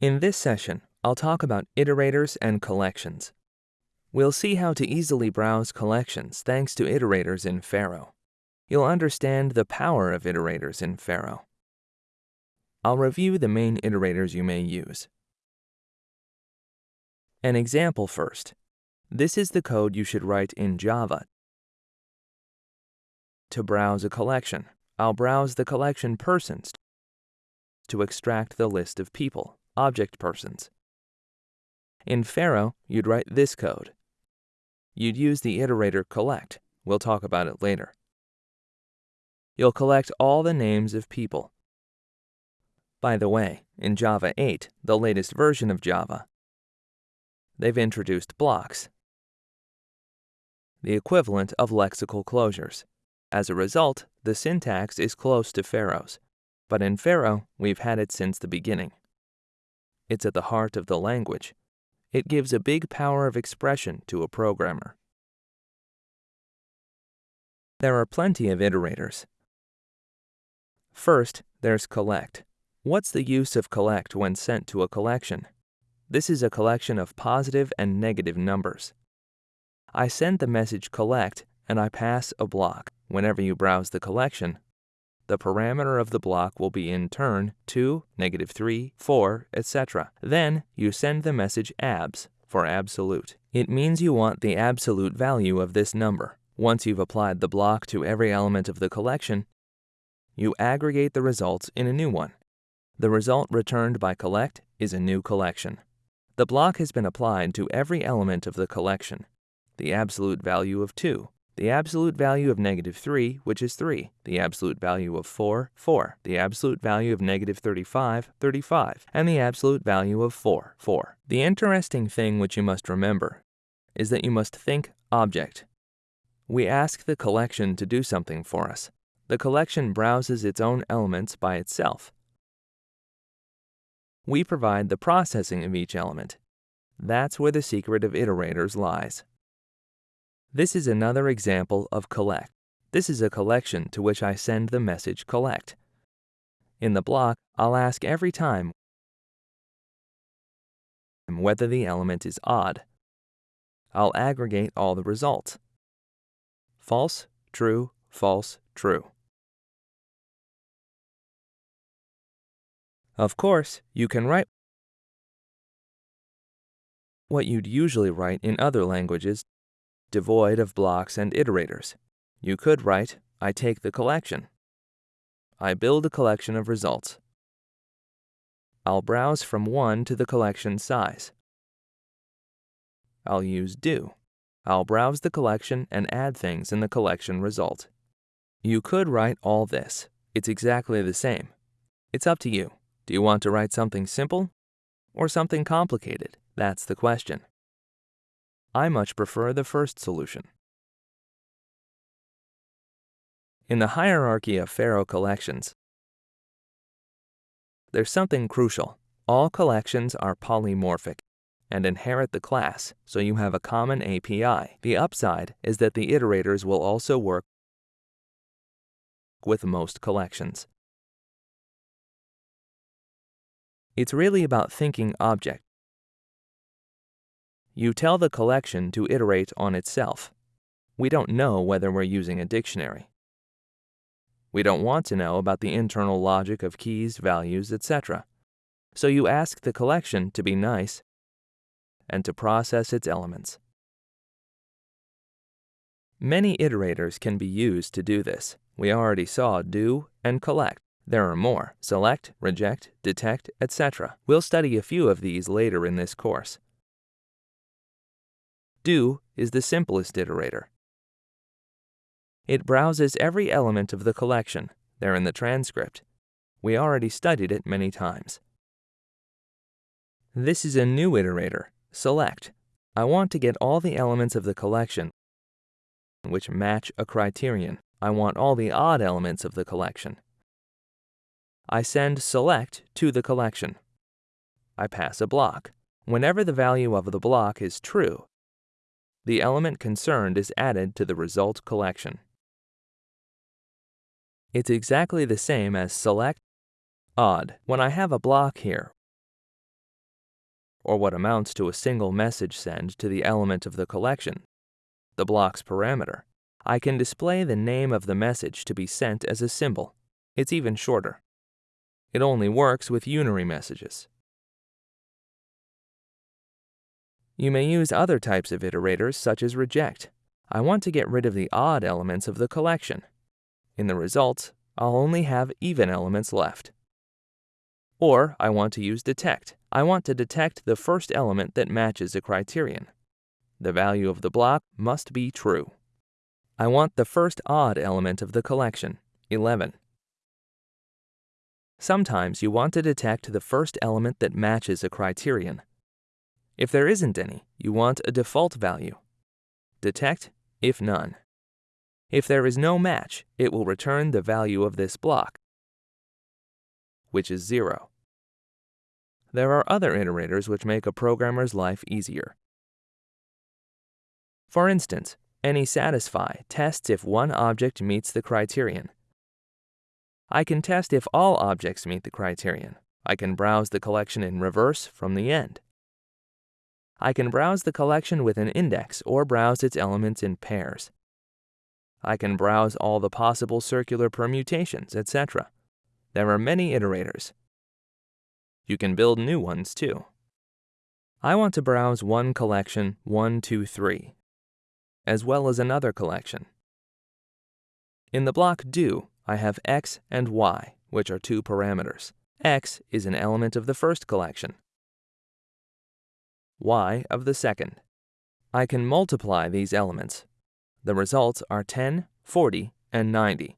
In this session, I'll talk about iterators and collections. We'll see how to easily browse collections thanks to iterators in Pharo. You'll understand the power of iterators in Pharo. I'll review the main iterators you may use. An example first. This is the code you should write in Java to browse a collection. I'll browse the collection persons to extract the list of people object persons. In Pharo, you'd write this code. You'd use the iterator collect. We'll talk about it later. You'll collect all the names of people. By the way, in Java 8, the latest version of Java, they've introduced blocks, the equivalent of lexical closures. As a result, the syntax is close to Pharo's, but in Pharo, we've had it since the beginning. It's at the heart of the language. It gives a big power of expression to a programmer. There are plenty of iterators. First, there's collect. What's the use of collect when sent to a collection? This is a collection of positive and negative numbers. I send the message collect and I pass a block. Whenever you browse the collection, the parameter of the block will be in turn 2, negative 3, 4, etc. Then you send the message abs for absolute. It means you want the absolute value of this number. Once you've applied the block to every element of the collection, you aggregate the results in a new one. The result returned by collect is a new collection. The block has been applied to every element of the collection. The absolute value of 2, the absolute value of negative 3, which is 3, the absolute value of 4, 4, the absolute value of negative 35, 35, and the absolute value of 4, 4. The interesting thing which you must remember is that you must think object. We ask the collection to do something for us. The collection browses its own elements by itself. We provide the processing of each element. That's where the secret of iterators lies. This is another example of collect. This is a collection to which I send the message collect. In the block, I'll ask every time whether the element is odd. I'll aggregate all the results. False, true, false, true. Of course, you can write what you'd usually write in other languages devoid of blocks and iterators. You could write, I take the collection. I build a collection of results. I'll browse from 1 to the collection size. I'll use do. I'll browse the collection and add things in the collection result. You could write all this. It's exactly the same. It's up to you. Do you want to write something simple or something complicated? That's the question. I much prefer the first solution. In the hierarchy of Pharo collections, there's something crucial. All collections are polymorphic and inherit the class, so you have a common API. The upside is that the iterators will also work with most collections. It's really about thinking object you tell the collection to iterate on itself. We don't know whether we're using a dictionary. We don't want to know about the internal logic of keys, values, etc. So you ask the collection to be nice and to process its elements. Many iterators can be used to do this. We already saw do and collect. There are more, select, reject, detect, etc. We'll study a few of these later in this course. Do is the simplest iterator. It browses every element of the collection. They're in the transcript. We already studied it many times. This is a new iterator, select. I want to get all the elements of the collection which match a criterion. I want all the odd elements of the collection. I send select to the collection. I pass a block. Whenever the value of the block is true, the element concerned is added to the result collection. It's exactly the same as select odd. When I have a block here, or what amounts to a single message send to the element of the collection, the block's parameter, I can display the name of the message to be sent as a symbol. It's even shorter. It only works with unary messages. You may use other types of iterators such as reject. I want to get rid of the odd elements of the collection. In the results, I'll only have even elements left. Or I want to use detect. I want to detect the first element that matches a criterion. The value of the block must be true. I want the first odd element of the collection, 11. Sometimes you want to detect the first element that matches a criterion. If there isn't any, you want a default value. Detect if none. If there is no match, it will return the value of this block, which is 0. There are other iterators which make a programmer's life easier. For instance, any satisfy tests if one object meets the criterion. I can test if all objects meet the criterion. I can browse the collection in reverse from the end. I can browse the collection with an index or browse its elements in pairs. I can browse all the possible circular permutations, etc. There are many iterators. You can build new ones too. I want to browse one collection 1, 2, 3, as well as another collection. In the block do, I have x and y, which are two parameters. x is an element of the first collection, y of the second. I can multiply these elements. The results are 10, 40, and 90.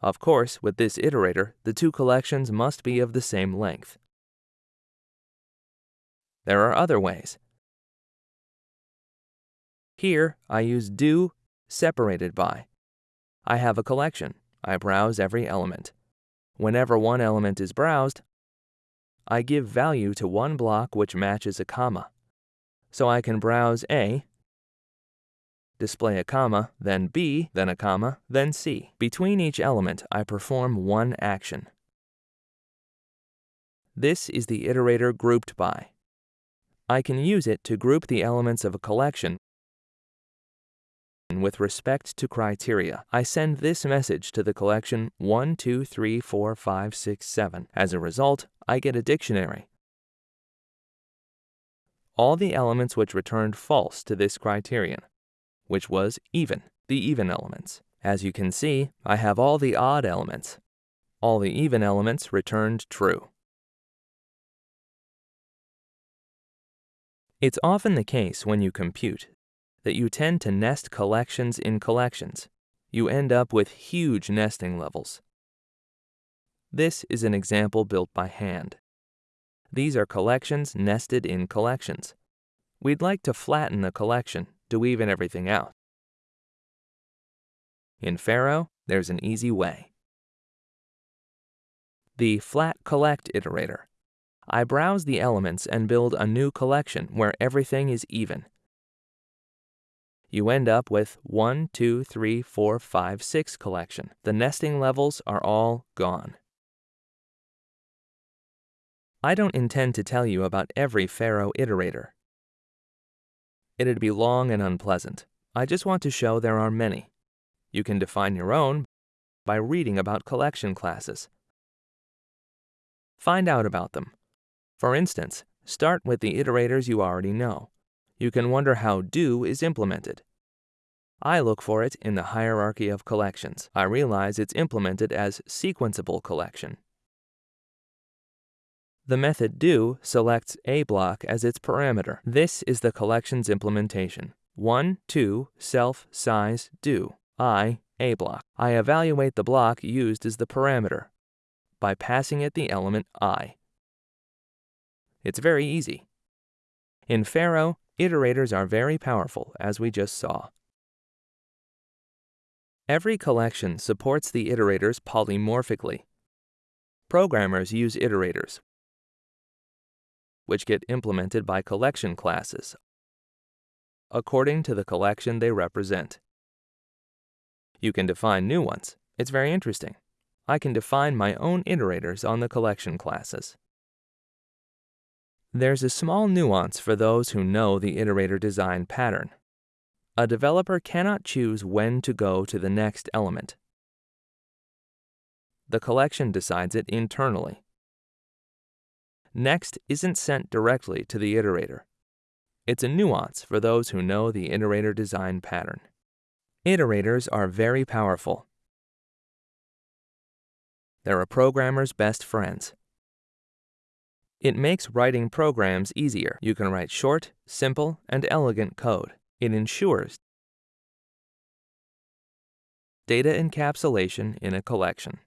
Of course, with this iterator, the two collections must be of the same length. There are other ways. Here, I use do separated by. I have a collection. I browse every element. Whenever one element is browsed, I give value to one block which matches a comma. So I can browse A, display a comma, then B, then a comma, then C. Between each element, I perform one action. This is the iterator grouped by. I can use it to group the elements of a collection with respect to criteria. I send this message to the collection 1, 2, 3, 4, 5, 6, 7. As a result, I get a dictionary. All the elements which returned false to this criterion, which was even, the even elements. As you can see, I have all the odd elements. All the even elements returned true. It's often the case when you compute that you tend to nest collections in collections. You end up with huge nesting levels. This is an example built by hand. These are collections nested in collections. We'd like to flatten the collection to even everything out. In Pharo, there's an easy way. The flat collect iterator I browse the elements and build a new collection where everything is even. You end up with 1, 2, 3, 4, 5, 6 collection. The nesting levels are all gone. I don't intend to tell you about every Pharo iterator. It'd be long and unpleasant. I just want to show there are many. You can define your own by reading about collection classes. Find out about them. For instance, start with the iterators you already know. You can wonder how do is implemented. I look for it in the hierarchy of collections. I realize it's implemented as sequenceable collection. The method do selects a block as its parameter. This is the collection's implementation. 1, 2, self, size, do. I, a block. I evaluate the block used as the parameter by passing it the element i. It's very easy. In Pharo, iterators are very powerful, as we just saw. Every collection supports the iterators polymorphically. Programmers use iterators, which get implemented by collection classes, according to the collection they represent. You can define new ones. It's very interesting. I can define my own iterators on the collection classes. There's a small nuance for those who know the iterator design pattern. A developer cannot choose when to go to the next element. The collection decides it internally. Next isn't sent directly to the iterator. It's a nuance for those who know the iterator design pattern. Iterators are very powerful. They're a programmer's best friends. It makes writing programs easier. You can write short, simple, and elegant code. It ensures data encapsulation in a collection.